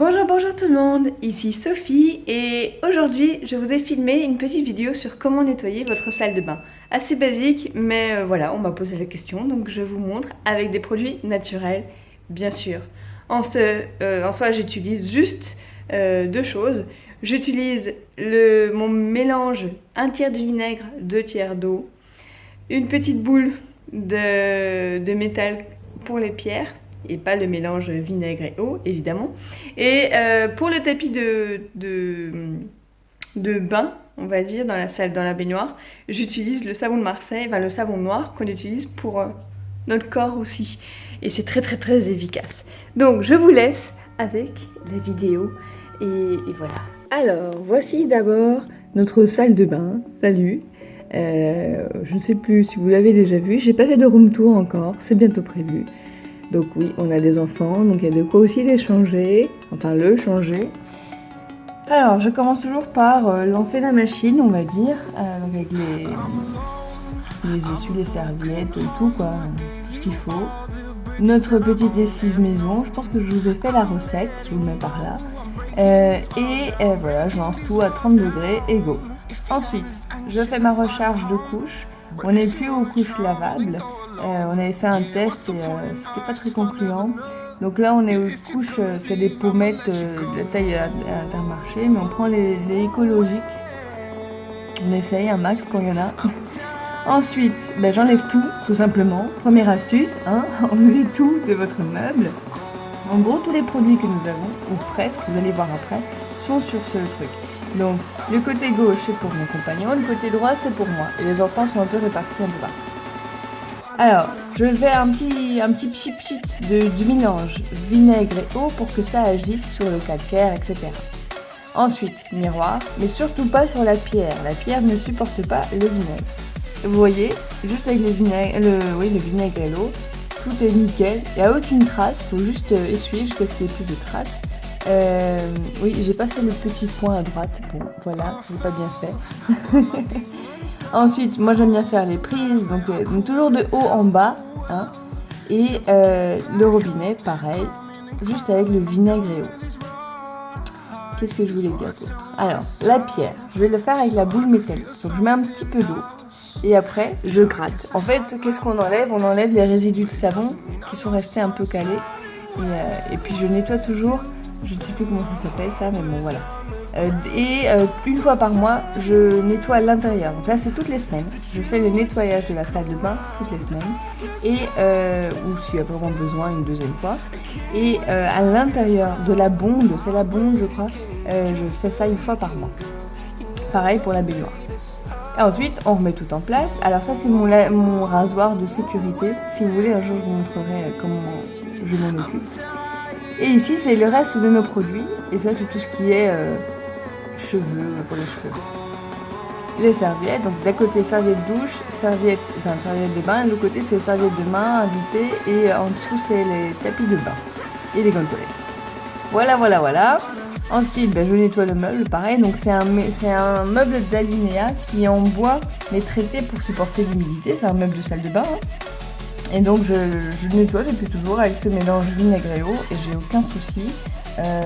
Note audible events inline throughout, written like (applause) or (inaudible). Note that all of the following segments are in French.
Bonjour bonjour tout le monde, ici Sophie et aujourd'hui je vous ai filmé une petite vidéo sur comment nettoyer votre salle de bain. Assez basique mais euh, voilà on m'a posé la question donc je vous montre avec des produits naturels bien sûr. En, euh, soi j'utilise juste euh, deux choses. J'utilise mon mélange un tiers de vinaigre, deux tiers d'eau, une petite boule de métal pour les pierres et pas le mélange vinaigre et eau, évidemment. Et euh, pour le tapis de, bain, on va dire, dans la salle, dans la baignoire, j'utilise le savon de Marseille, enfin le savon noir qu'on utilise pour euh, notre corps aussi. Et c'est très très très efficace. Donc je vous laisse avec la vidéo et, et voilà. Alors, voici d'abord notre salle de bain. Salut euh, je ne sais plus si vous l'avez déjà vu, j'ai pas fait de room tour encore, c'est bientôt prévu. Donc oui, on a des enfants, donc il y a de quoi aussi les changer, enfin le changer. Alors, je commence toujours par euh, lancer la machine, on va dire, euh, avec les, les les serviettes, tout quoi, tout ce qu'il faut. Notre petite lessive maison, je pense que je vous ai fait la recette, je vous mets par là. Euh, et voilà, je lance tout à 30 degrés et go. Ensuite, je fais ma recharge de couches. On n'est plus aux couches lavables. Euh, on avait fait un test et euh, c'était pas très concluant. Donc là, on est aux couches, euh, c'est des pommettes de la taille à, intermarché, mais on prend les, écologiques. On essaye un max quand il y en a. (laughs) Ensuite, ben, j'enlève tout, tout simplement. Première astuce, hein, (laughs) enlevez tout de votre meuble. En gros, tous les produits que nous avons, ou presque, vous allez voir après, sont sur ce truc. Donc, le côté gauche, c'est pour mon compagnon, le côté droit, c'est pour moi. Et les enfants sont un peu répartis un peu partout. Alors, je fais un petit, un petit pchit pchit de, du mélange vinaigre et eau pour que ça agisse sur le calcaire, etc. Ensuite, miroir, mais surtout pas sur la pierre. La pierre ne supporte pas le vinaigre. Vous voyez, juste avec le vinaigre, le, oui, le vinaigre et l'eau, tout est nickel. Il n'y a aucune trace, faut juste euh, essuyer jusqu'à ce qu'il n'y ait plus de traces. Euh, oui, j'ai pas fait le petit point à droite. Bon, voilà, j'ai pas bien fait. (laughs) Ensuite, moi j'aime bien faire les prises, donc, euh, toujours de haut en bas. Hein, et euh, le robinet, pareil, juste avec le vinaigre et eau. Qu'est-ce que je voulais dire Alors, la pierre, je vais le faire avec la boule métallique. Donc je mets un petit peu d'eau et après je gratte. En fait, qu'est-ce qu'on enlève? On enlève les résidus de savon qui sont restés un peu calés. Et, et puis je nettoie toujours je ne sais plus comment ça s'appelle ça, mais bon voilà. Euh, et euh, une fois par mois, je nettoie l'intérieur. Donc là, c'est toutes les semaines. Je fais le nettoyage de la salle de bain toutes les semaines. Et, euh, ou s'il y a vraiment besoin, une deuxième fois. Et à l'intérieur de la bonde, c'est la bonde, je crois, je fais ça une fois par mois. Pareil pour la baignoire. Et ensuite, on remet tout en place. Alors ça, c'est mon, mon rasoir de sécurité. Si vous voulez, un jour, je vous montrerai comment je m'en occupe. Et ici, c'est le reste de nos produits. Et ça, c'est tout ce qui est cheveux, pour les cheveux. Les serviettes, donc d'un côté serviette douche, serviette, enfin serviette de bain, de l'autre côté c'est serviette de main, invité, et en dessous c'est les tapis de bain et les gondolettes. Voilà, voilà, voilà. Ensuite, ben, je nettoie le meuble, pareil. Donc c'est un, un meuble d'alinéa qui est en bois, mais traité pour supporter l'humidité. C'est un meuble de salle de bain. Hein. Et donc je, je, nettoie depuis toujours avec ce mélange vinaigre et eau et j'ai aucun souci. Euh,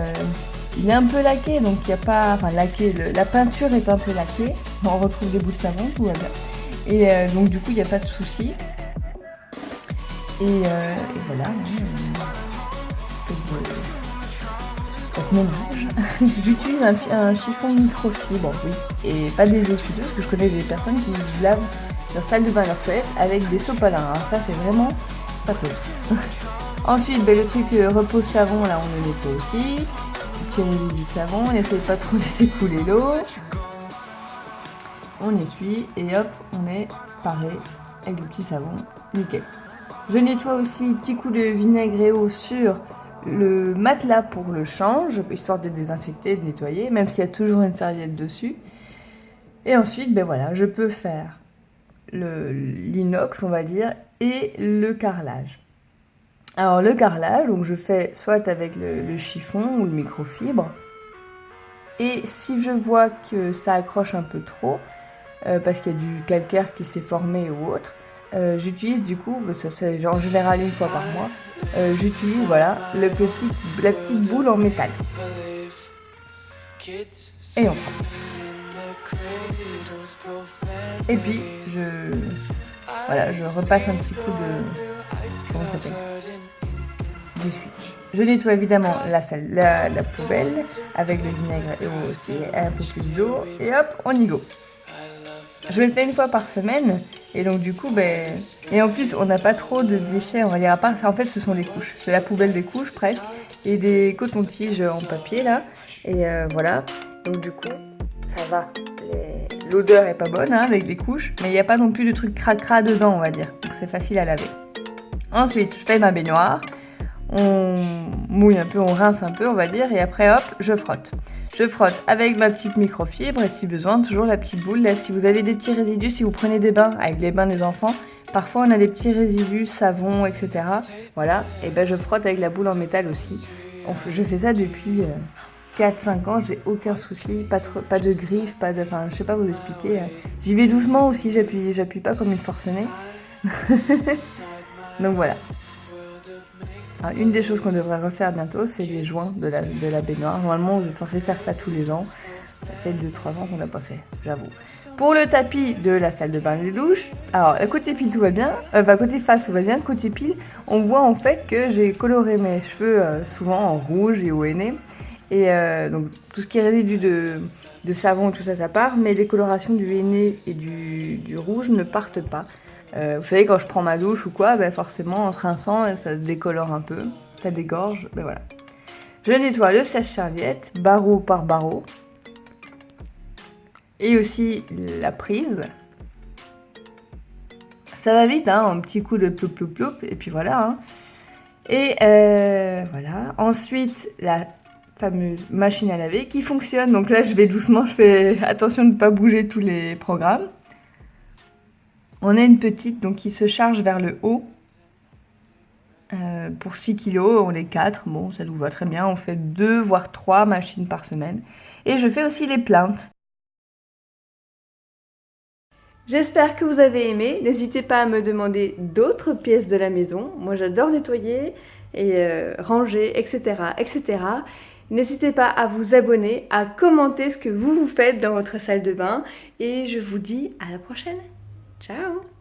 il est un peu laqué, donc il n'y a pas... Laqué, la peinture est un peu laquée. On retrouve des bouts de savon, tout va bien. Et euh, donc du coup il n'y a pas de souci. Et, euh, voilà. J'utilise un, chiffon microfibre, oui. Et pas des essuie parce que je connais des personnes qui lavent leur salle de bain leur toilette avec des sopalins. Hein. Ça, c'est vraiment pas top. (laughs) Ensuite, ben, le truc euh, repose savon, là, on le nettoie aussi. Petit du savon, on essaie pas trop (laughs) laisser couler l'eau. On essuie et hop, on est paré avec le petit savon. Nickel. Je nettoie aussi petit coup de vinaigre et eau sur le matelas pour le change, histoire de désinfecter, de nettoyer, même s'il y a toujours une serviette dessus. Et ensuite, ben voilà, je peux faire l'inox, on va dire, et le carrelage. Alors le carrelage, je fais soit avec le, chiffon ou le microfibre. Et si je vois que ça accroche un peu trop, euh, parce qu'il y a du calcaire qui s'est formé ou autre, euh, j'utilise du coup, c'est en général une fois par mois, euh, j'utilise voilà la petite boule en métal. Et on prend. Et puis je, je repasse un petit coup de comment ça s'appelle du switch. Je nettoie évidemment la, salle, la, la poubelle avec le vinaigre et aussi un peu plus d'eau et hop on y go. Je le fais une fois par semaine et donc du coup, ben... Et en plus, on n'a pas trop de déchets, on va dire, à part ça, en fait, ce sont des couches. C'est la poubelle des couches, presque, et des cotons-tiges en papier, là. Et euh, voilà, donc du coup, ça va. L'odeur est pas bonne, hein, avec des couches, mais il n'y a pas non plus de trucs cracra dedans, on va dire. Donc c'est facile à laver. Ensuite, je fais ma baignoire. On mouille un peu, on rince un peu, on va dire, et après, hop, je frotte. Je frotte avec ma petite microfibre et si besoin, toujours la petite boule. Là, si vous avez des petits résidus, si vous prenez des bains avec les bains des enfants, parfois on a des petits résidus, savon, etc. Voilà, et ben je frotte avec la boule en métal aussi. Je fais ça depuis 4-5 euh, ans, j'ai aucun souci, pas, pas de griffes, pas de... Enfin, je sais pas vous expliquer. Euh. J'y vais doucement aussi, j'appuie pas comme une forcenée. (laughs) Donc voilà. Ah, une des choses qu'on devrait refaire bientôt, c'est les joints de la, baignoire. Normalement, vous êtes censé faire ça tous les ans. Ça fait 2-3 ans qu'on n'a pas fait, j'avoue. Pour le tapis de la salle de bain et de douche, alors côté pile tout va bien, euh, enfin côté face tout va bien, côté pile, on voit en fait que j'ai coloré mes cheveux euh, souvent en rouge et au henné. Et euh, donc tout ce qui est résidu de, de savon, tout ça, ça part, mais les colorations du henné et du rouge ne partent pas. Euh, vous savez, quand je prends ma douche ou quoi, ben forcément, en rinçant, ça décolore un peu. Ça dégorge, ben voilà. Je nettoie le sèche-serviette, barreau par barreau. Et aussi la prise. Ça va vite, hein, un petit coup de ploup ploup ploup, et puis voilà. Hein. Et euh, voilà. Ensuite, la fameuse machine à laver qui fonctionne. Donc là, je vais doucement, je fais attention de ne pas bouger tous les programmes. On a une petite donc qui se charge vers le haut. Euh, pour 6 kg, on est 4. Bon, ça nous va très bien. On fait 2 voire 3 machines par semaine. Et je fais aussi les plaintes. J'espère que vous avez aimé. N'hésitez pas à me demander d'autres pièces de la maison. Moi, j'adore nettoyer et euh, ranger, etc. etc. N'hésitez pas à vous abonner, à commenter ce que vous vous faites dans votre salle de bain. Et je vous dis à la prochaine Ciao